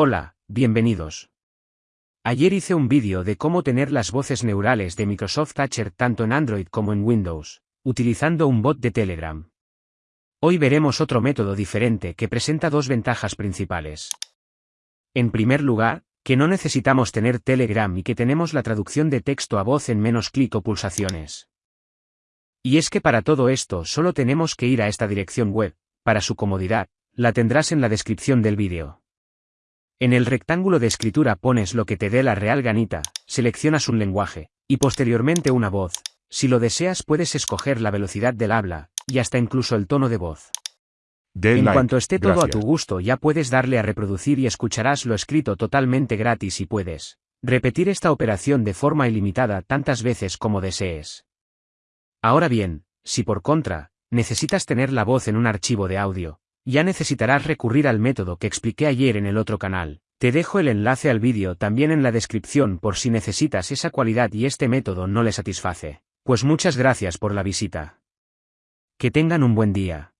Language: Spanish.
Hola, bienvenidos. Ayer hice un vídeo de cómo tener las voces neurales de Microsoft Thatcher tanto en Android como en Windows, utilizando un bot de Telegram. Hoy veremos otro método diferente que presenta dos ventajas principales. En primer lugar, que no necesitamos tener Telegram y que tenemos la traducción de texto a voz en menos clic o pulsaciones. Y es que para todo esto solo tenemos que ir a esta dirección web, para su comodidad, la tendrás en la descripción del vídeo. En el rectángulo de escritura pones lo que te dé la real ganita, seleccionas un lenguaje, y posteriormente una voz. Si lo deseas puedes escoger la velocidad del habla, y hasta incluso el tono de voz. en cuanto esté todo a tu gusto ya puedes darle a reproducir y escucharás lo escrito totalmente gratis y puedes repetir esta operación de forma ilimitada tantas veces como desees. Ahora bien, si por contra, necesitas tener la voz en un archivo de audio, ya necesitarás recurrir al método que expliqué ayer en el otro canal. Te dejo el enlace al vídeo también en la descripción por si necesitas esa cualidad y este método no le satisface. Pues muchas gracias por la visita. Que tengan un buen día.